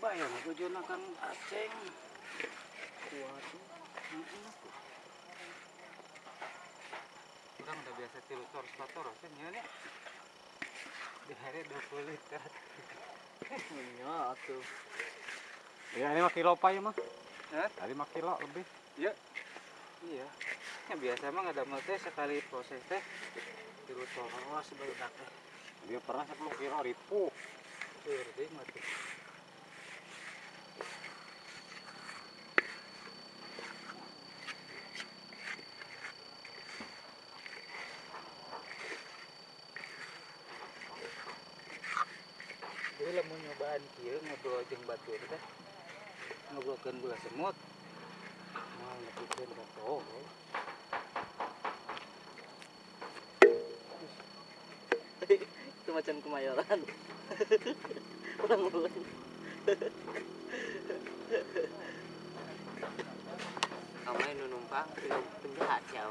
ya tujuan kang aceng waduh Orang udah biasa tilu tor spator kan ya nih. Di hari 20 liter. ya tuh Ya ini mah kilo apa ya mah? Tadi mah kilo lebih. Iya. Ya biasa emang ada teh sekali proses teh tilu tor. sebagai Dia pernah 10 kilo ribu. Tuh, deh mati. Lah mau nyobaan kieu ngobrol jeung batur teh. Ngobrolkeun gula semut. Mau nepikeun ka oh. itu macam kemayoran ulang ulang Kamay nunumpang, penjahat siya.